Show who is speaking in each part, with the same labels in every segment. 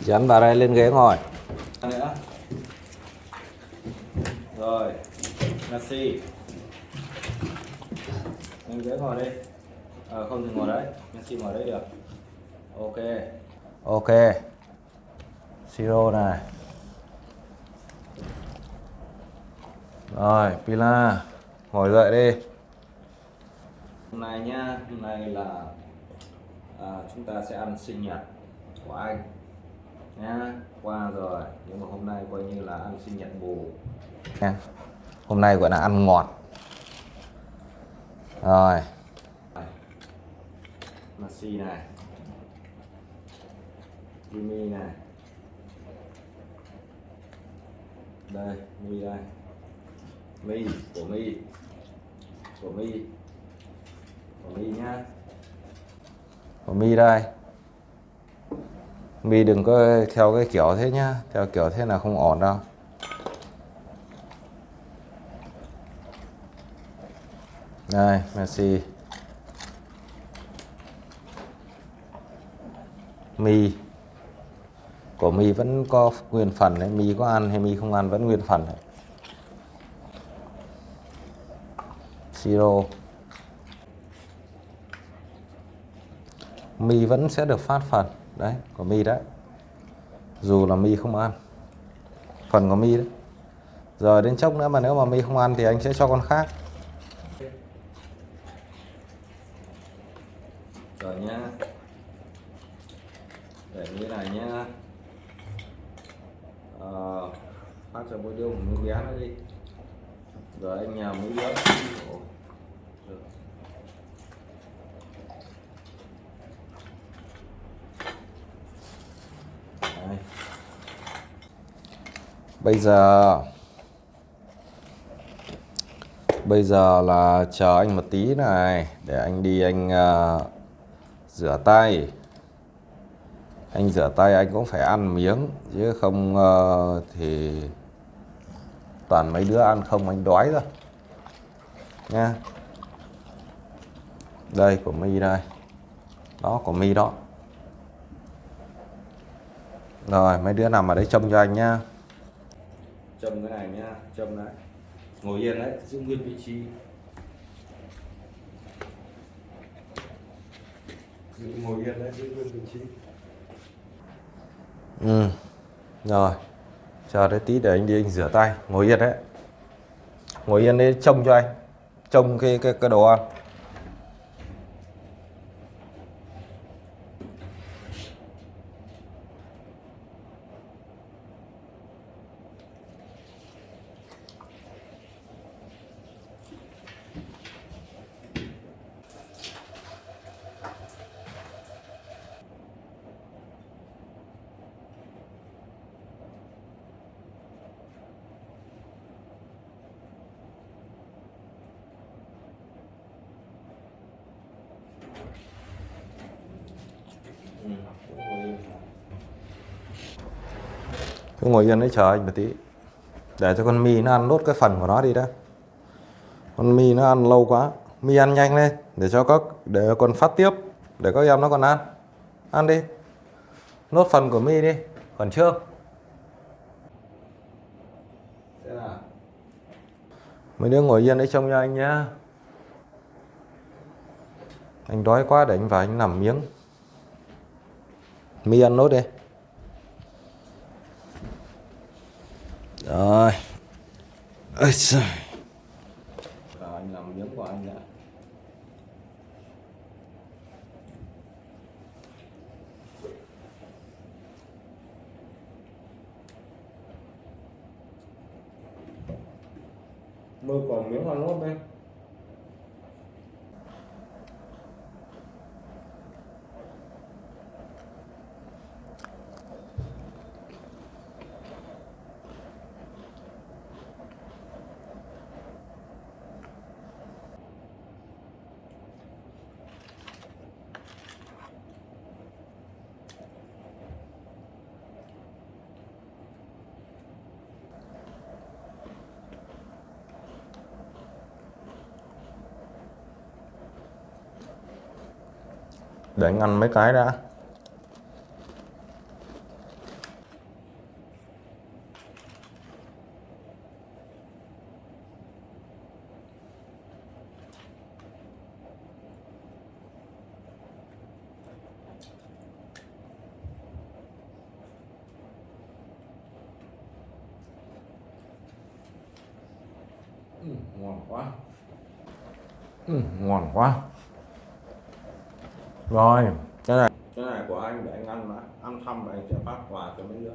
Speaker 1: Dán vào đây lên ghế ngồi.
Speaker 2: nữa rồi Messi lên ghế ngồi đi ờ không thì ngồi đấy Messi ngồi đấy được ok
Speaker 1: Ok. Siro này. Rồi, Pila. Ngồi dậy đi.
Speaker 2: hôm nay nhá hôm nay là à, chúng ta sẽ ăn sinh nhật của anh nhá. Qua rồi. Nhưng mà hôm nay coi như là ăn sinh nhật bù
Speaker 1: Nha. Hôm nay gọi là ăn ngọt. Rồi,
Speaker 2: Messi này. Jimmy này. Đây Mi đây. Mi của Mi. Của Mi. Của Mi nhá.
Speaker 1: Của Mi đây. Mi đừng có theo cái kiểu thế nhá. Theo kiểu thế là không ổn đâu. Đây, Messi. Mi của Mi vẫn có nguyên phần đấy, Mi có ăn hay Mi không ăn vẫn nguyên phần đấy. Siro Mi vẫn sẽ được phát phần đấy của Mi đấy. Dù là Mi không ăn. Phần của Mi đấy. Rồi đến chốc nữa mà nếu mà Mi không ăn thì anh sẽ cho con khác.
Speaker 2: Rồi nhá. Để như này nhá. À, phát cho bôi đứa một miếng bé nó đi. Rồi anh nhào mấy đứa Ồ. Được. Đây
Speaker 1: bây giờ bây giờ là chờ anh một tí này để anh đi anh uh, rửa tay. Anh rửa tay anh cũng phải ăn miếng chứ không uh, thì toàn mấy đứa ăn không anh đói rồi. Nha. Đây của mi đây. Đó của mi đó. Rồi mấy đứa nằm ở đấy trông cho anh nhá
Speaker 2: châm cái này nhá châm đấy ngồi yên đấy giữ nguyên vị trí giữ ngồi yên đấy giữ nguyên vị trí
Speaker 1: Ừ. Rồi. Chờ đấy tí để anh đi anh rửa tay, ngồi yên đấy. Ngồi yên đấy trông cho anh. Trông cái cái cái đồ ăn.
Speaker 2: ừ. ngồi yên
Speaker 1: cứ ngồi yên đấy, chờ anh một tí. Để cho con mi nó ăn nốt cái phần của nó đi đã. Con mi nó ăn lâu quá. Mi ăn nhanh lên, để cho các, để còn phát tiếp, để các em nó còn ăn. Ăn đi. Nốt phần của mi đi. Còn chưa? Mấy đứa ngồi yên đấy trông cho anh nhá. Anh đói quá để anh vào anh nằm miếng. Mi ăn nốt đi. Rồi. Ôi trời
Speaker 2: Rồi anh làm miếng của anh đã Mưa còn miếng hoa lốt đây
Speaker 1: để ngăn mấy cái đã. Ừ, ngon quá. Ừ, ngon quá rồi. Cái này. Cái này của anh để anh ăn mà. Ăn xong rồi anh sẽ phát quà cho mấy đứa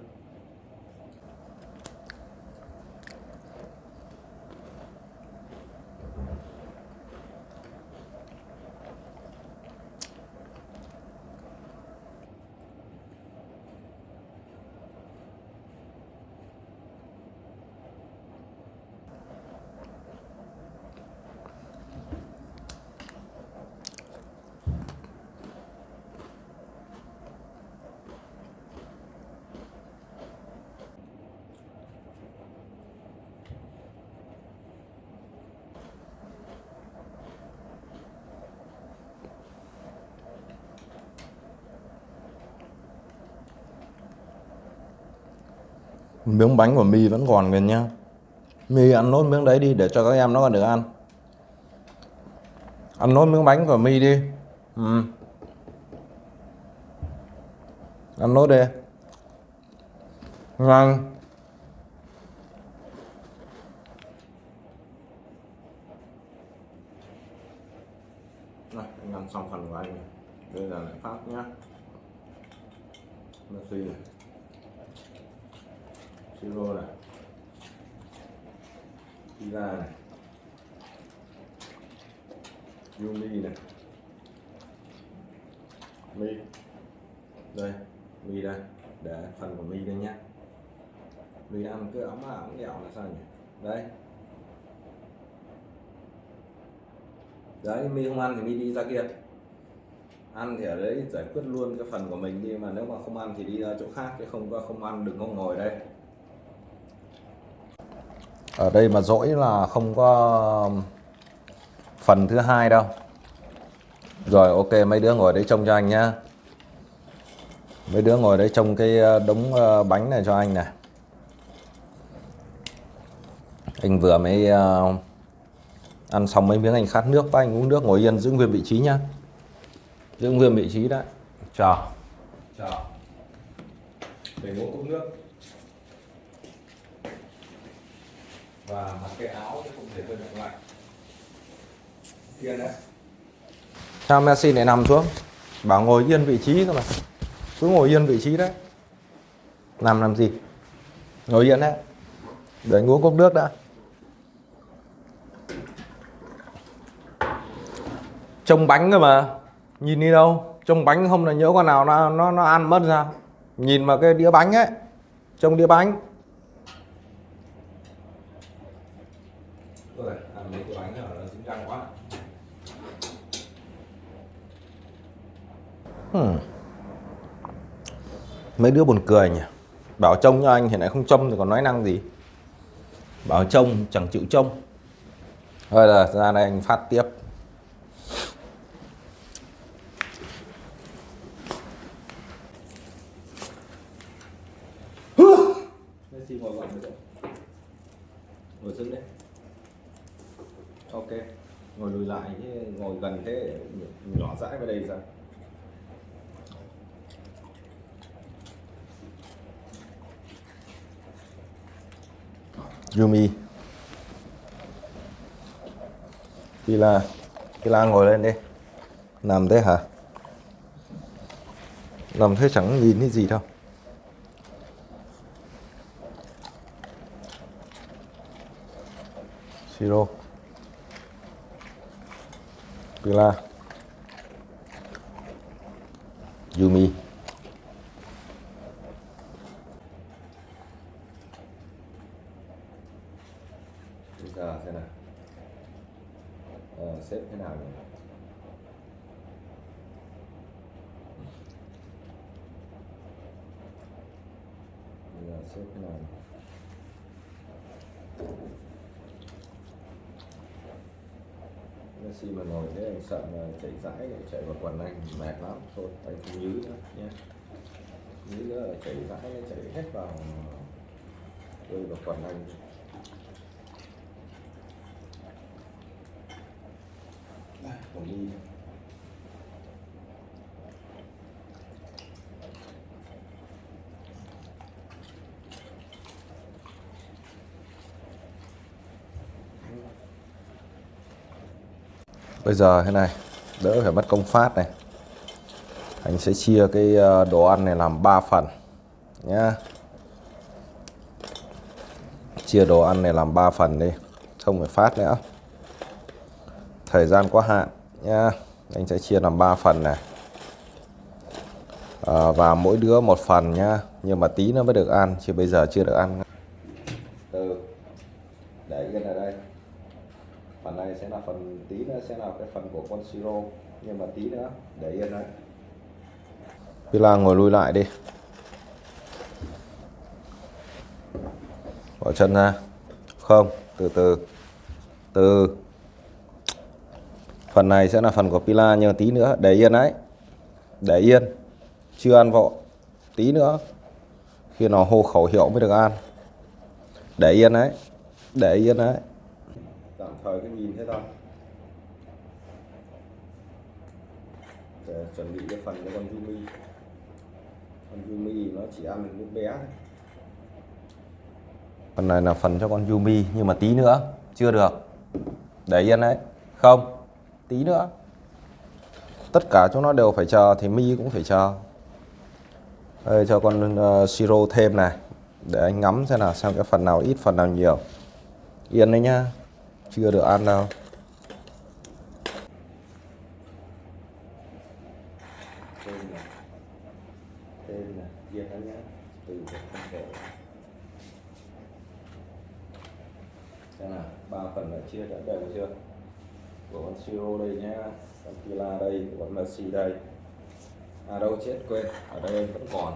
Speaker 1: miếng bánh của mì vẫn còn kìa nhá. Mì ăn nốt miếng đấy đi để cho các em nó còn được ăn. Ăn nốt miếng bánh của mì đi. Ừ. ăn nốt đi. Ngon. Này, anh ăn xong phần của anh này. Bây giờ lại phát nhá. Messi này. Siro này. Pizza này. Yumi này. Mi. Đây, Mi đây. Để phần của Mi đây nhá. Mi ăn cứ ấm ấm dẻo là sao nhỉ? Đây. Đấy, Mi không ăn thì Mi đi ra kia. Ăn thì ở đấy giải quyết luôn cái phần của mình đi mà nếu mà không ăn thì đi ra chỗ khác chứ không có không ăn đừng có ngồi đây ở đây mà dỗi là không có um, phần thứ hai đâu. Rồi, ok, mấy đứa ngồi đấy trông cho anh nhá. Mấy đứa ngồi đấy trông cái uh, đống uh, bánh này cho anh này. Anh vừa mới uh, ăn xong mấy miếng anh khát nước và anh uống nước ngồi yên giữ nguyên vị trí nhá. Giữ nguyên vị trí đấy. Chờ. Chờ. Để uống cốc nước. Và mặc cái áo chứ không thể hơi lạnh lại. Kia đấy. Sao Messi lại nằm xuống? Bảo ngồi yên vị trí cơ mà. Cứ ngồi yên vị trí đấy. Nằm làm gì? Ngồi yên đấy. Để anh uống cốc nước đã. Trông bánh cơ mà. Nhìn đi đâu. Trông bánh không là nhớ con nào nó nó nó ăn mất ra. Nhìn mà cái đĩa bánh ấy. Trông đĩa bánh Ôi, ăn mấy cái bánh này nó dính răng quá hmm. mấy đứa buồn cười nhỉ? Bảo trông cho anh thì lại không trông thì còn nói năng gì? Bảo trông, chẳng chịu trông. Thôi là ra đây anh phát tiếp. Ngồi đấy ok. Ngồi lùi lại chứ, ngồi gần thế, nhỏ dãi vào đây sao? Yumi. Pila, Pila ngồi lên đi. Nằm thế hả? Nằm thế chẳng nhìn thấy gì đâu. Siro Pila Yumi Bây giờ thế nào ờ, xếp thế nào nhỉ? Bây giờ xếp thế nào nhỉ? Messi mà ngồi thế em sợ mà chạy rãi chạy vào quần anh mệt lắm. Thôi anh không nhứ nữa nha nhứ nữa là chạy rãi chạy hết vào rơi vào quần anh Đây, còn đi bây giờ thế này đỡ phải mất công phát này. Anh sẽ chia cái ờ, đồ ăn này làm 3 phần nhá. Chia đồ ăn này làm 3 phần đi không phải phát nữa. Thời gian có hạn nhá. Anh sẽ chia làm 3 phần này. À, và mỗi đứa một phần nhá nhưng mà tí nó mới được ăn chứ bây giờ chưa được ăn từ để yên ở đây phần này sẽ là phần tí nữa sẽ là cái phần của con siro nhưng mà tí nữa để yên đấy. Pila ngồi lui lại đi. Bỏ chân ra. Không từ từ. Từ. Phần này sẽ là phần của Pila nhưng tí nữa để yên đấy. Để yên. Chưa ăn vội. Tí nữa khi nào hô khẩu hiệu mới được ăn. Để yên đấy. Để yên đấy. Tạm thời cái nhìn thế thôi chuẩn bị cái phần cho con Yumi. Con Yumi nó chỉ ăn được lúc bé thôi. Phần này là phần cho con Yumi nhưng mà tí nữa chưa được. Để yên đấy. Không tí nữa. Tất cả chúng nó đều phải chờ thì mi cũng phải chờ. Đây cho con ờ, uh, siro thêm này để anh ngắm xem là xem cái phần nào ít phần nào nhiều. Yên đấy nhá. Chưa được ăn đâu. Tên là tên là diệt anh nhá từ không thể xem nào, ba phần là chia đã đều chưa? Của con siro đây nhá, con pila đây, của con messi đây. À đâu chết quên, ở đây vẫn còn.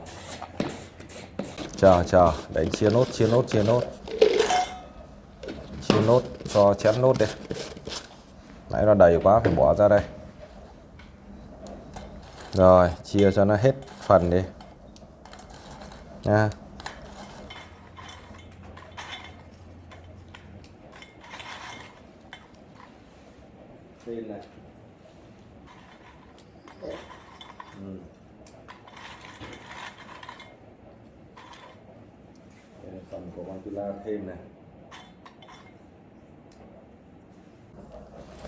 Speaker 1: Chờ chờ, đánh chia nốt chia nốt chia nốt. Chia nốt cho chén nốt đi. Nãy nó đầy quá, phải bỏ ra đây rồi, chia cho nó hết phần đi nha tên này ừ. Phần của con Tula thêm này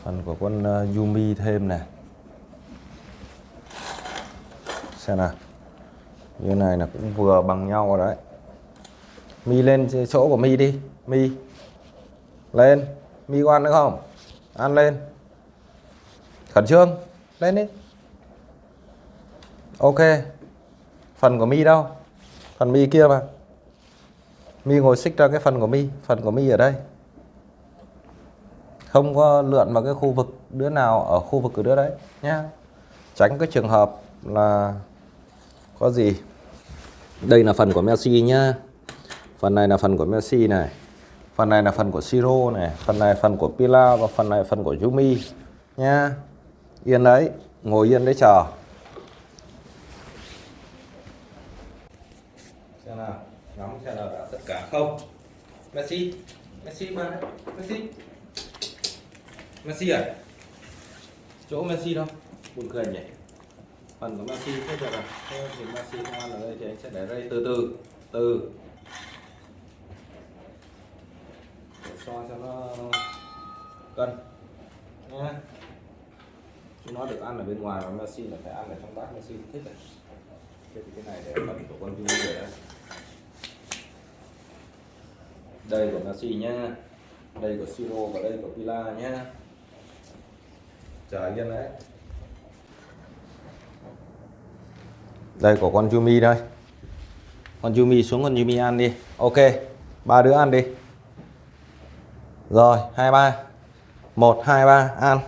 Speaker 1: phần của con Yumi thêm này xem nào. Như này là cũng vừa bằng nhau rồi đấy. Mi lên chỗ của mi đi. Mi. Lên. Mi có ăn nữa không? Ăn lên. Khẩn trương. Lên đi. Ok. Phần của mi đâu? Phần mi kia mà. Mi ngồi xích ra cái phần của mi. Phần của mi ở đây. Không có lượn vào cái khu vực đứa nào ở khu vực của đứa đấy nhá. Tránh cái trường hợp là có gì? Đây là phần của Messi nhá. Phần này là phần của Messi này. Phần này là phần của Siro này. Phần này phần của Pila và phần này phần của Yumi nhá. Yên đấy. Ngồi yên đấy chờ. Xem nào. Ngắm xem nào đã tất cả không? Messi. Messi mà. Messi. Messi à? Chỗ Messi đâu? Buồn cười nhỉ? Phần của Messi thế được à thế thì Messi không ăn ở đây thì anh sẽ để đây từ từ từ. Để cho cho nó cân. Nhé chúng nó được ăn ở bên ngoài và Messi là phải ăn ở trong bát Messi thích này thế thì cái này để phần của con vui rồi đây đây của Messi nhá. Đây của Siro và đây của Pila nhá. Chờ yên đấy. Đây, của con Yumi đây. Con Yumi, xuống con Yumi ăn đi. Ok, ba đứa ăn đi. Rồi, hai ba. Một, hai ba, ăn.